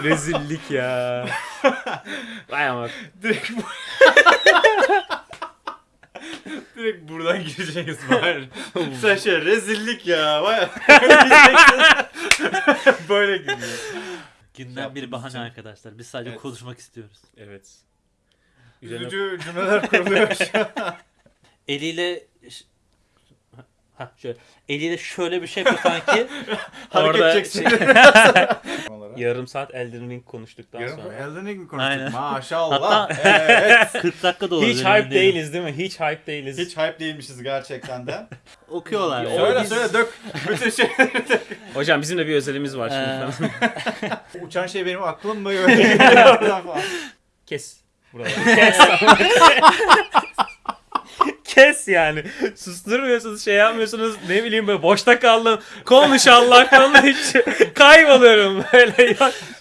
Rezillik ya. Vay ama. Direkt bu... Direkt buradan gireceğiz bari. Sen şey rezillik ya. Vay. Böyle gidiyor. Günden bir bahane için. arkadaşlar. Biz sadece Evet. konuşmak istiyoruz. Evet. Üzerine- Üzücü cümleler kuruluyor. Eliyle ş- ha şöyle eliyle şöyle bir şey yapıyor sanki. Hareket Orada edeceksin. şey- Olarak. yarım saat Elden Ring konuştuktan Yarın sonra. Elden Ring mi konuştuk? Aynen. Maşallah. Hatta- evet. 40 dakika da olabilir. Hiç hype değiliz değil mi? Hiç hype değiliz. Hiç hype değilmişiz gerçekten de. Okuyorlar. Ya, söyle biz- söyle dök. Bütün şey. Hocam bizim de bir özelimiz var şimdi. Uçan şey benim aklım mı? Kes. Buraları. Kes. Kes yani. Susturmuyorsunuz, şey yapmıyorsunuz. Ne bileyim böyle boşta kaldım. Konuş Allah konuş. Kayboluyorum böyle. Ya.